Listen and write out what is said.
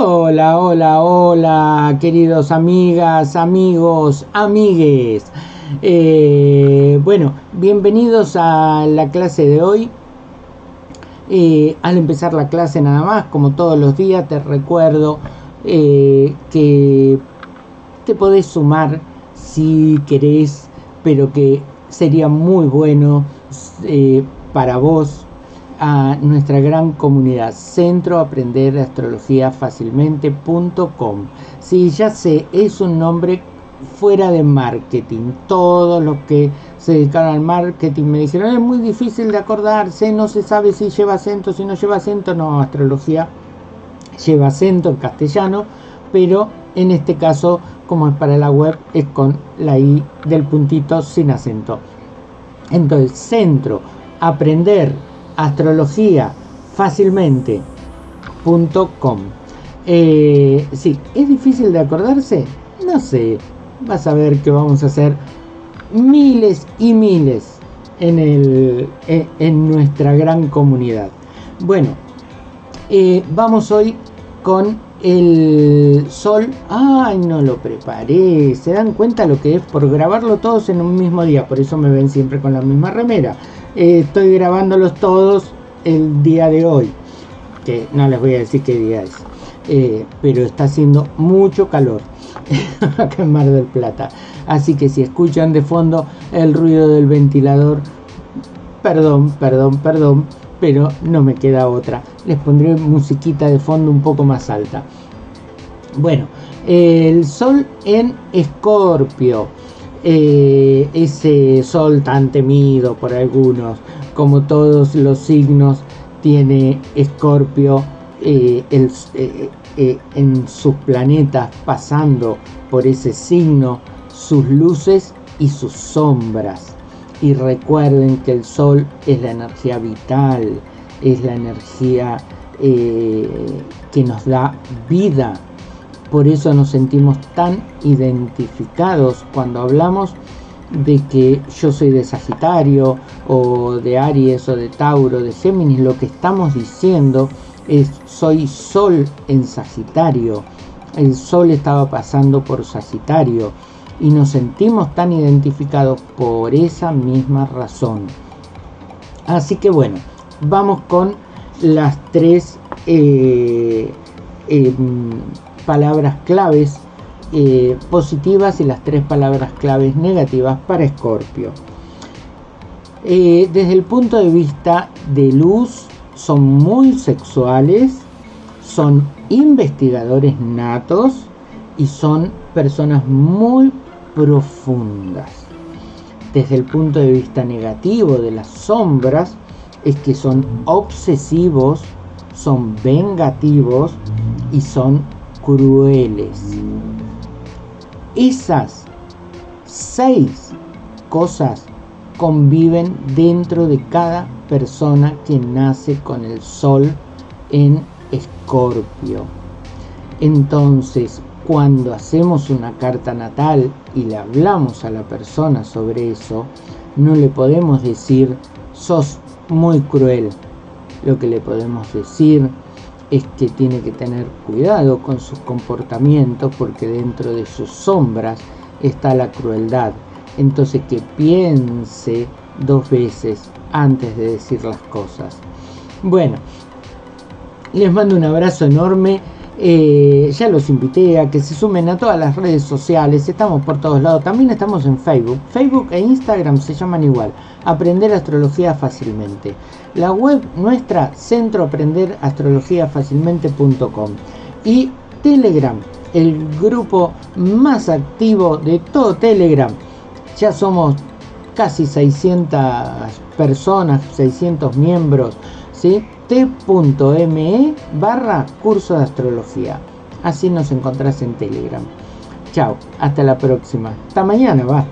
Hola, hola, hola, queridos amigas, amigos, amigues. Eh, bueno, bienvenidos a la clase de hoy. Eh, al empezar la clase nada más, como todos los días, te recuerdo eh, que te podés sumar si querés, pero que sería muy bueno para vos a nuestra gran comunidad Centro Aprender Astrología Fácilmente.com. Sí, ya sé, es un nombre fuera de marketing. Todos los que se dedicaron al marketing me dijeron es muy difícil de acordarse, no se sabe si lleva acento, si no lleva acento. No, astrología lleva acento en castellano, pero en este caso, como es para la web, es con la I del puntito sin acento. Entonces, centro, aprender astrología fácilmente.com. Eh, sí, ¿es difícil de acordarse? No sé, vas a ver que vamos a hacer miles y miles en, el, eh, en nuestra gran comunidad. Bueno, eh, vamos hoy con el sol. Ay, no lo preparé. ¿Se dan cuenta lo que es por grabarlo todos en un mismo día? Por eso me ven siempre con la misma remera. Eh, estoy grabándolos todos el día de hoy, que no les voy a decir qué día es, eh, pero está haciendo mucho calor acá en Mar del Plata. Así que si escuchan de fondo el ruido del ventilador, perdón, perdón, perdón, pero no me queda otra. Les pondré musiquita de fondo un poco más alta. Bueno, el sol en Escorpio eh, ese sol tan temido por algunos, como todos los signos, tiene Escorpio eh, eh, en sus planetas pasando por ese signo, sus luces y sus sombras. Y recuerden que el sol es la energía vital, es la energía que nos da vida, por eso nos sentimos tan identificados cuando hablamos de que yo soy de Sagitario o de Aries o de Tauro, de Géminis. Lo que estamos diciendo es soy Sol en Sagitario. El Sol estaba pasando por Sagitario y nos sentimos tan identificados por esa misma razón. Así que bueno, vamos con las tres eh, em, palabras claves eh, positivas y las tres palabras claves negativas para Escorpio. Eh, desde el punto de vista de luz, son muy sexuales, son investigadores natos y son personas muy profundas. Desde el punto de vista negativo de las sombras, es que son obsesivos, son vengativos y son crueles. Esas seis cosas conviven dentro de cada persona que nace con el sol en escorpio. Entonces, cuando hacemos una carta natal y le hablamos a la persona sobre eso, no le podemos decir, sos muy cruel. Lo que le podemos decir es que tiene que tener cuidado con sus comportamientos porque dentro de sus sombras está la crueldad. Entonces que piense dos veces antes de decir las cosas. Bueno, les mando un abrazo enorme. Eh, ya los invité a que se sumen a todas las redes sociales, estamos por todos lados, también estamos en Facebook, Facebook e Instagram se llaman igual, Aprender Astrología Fácilmente. La web nuestra, centroaprenderastrologiafacilmente.com y Telegram, el grupo más activo de todo Telegram. Ya somos casi 600 personas, 600 miembros, ¿sí? t.me barra curso de astrología. Así nos encontrás en Telegram. Chao, hasta la próxima. Hasta mañana, va.